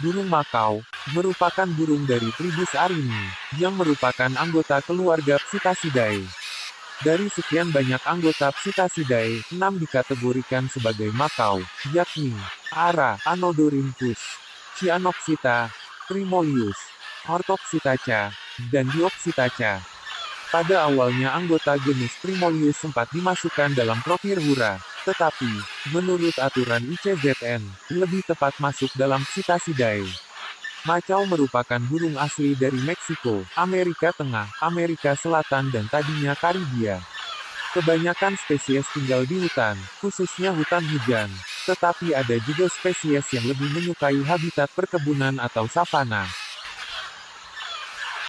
Burung Makau, merupakan burung dari tribus Arini, yang merupakan anggota keluarga Psittacidae. Dari sekian banyak anggota Psittacidae, enam dikategorikan sebagai Makau, yakni Ara, Anodorhynchus, Cyanopsita, Primolius, Orthopsittaca, dan Diopsittaca. Pada awalnya anggota genus Primolius sempat dimasukkan dalam Propyrhura, tetapi, menurut aturan ICZN, lebih tepat masuk dalam Psittacidae. Macau merupakan burung asli dari Meksiko, Amerika Tengah, Amerika Selatan dan tadinya Karibia. Kebanyakan spesies tinggal di hutan, khususnya hutan hujan. Tetapi ada juga spesies yang lebih menyukai habitat perkebunan atau savana.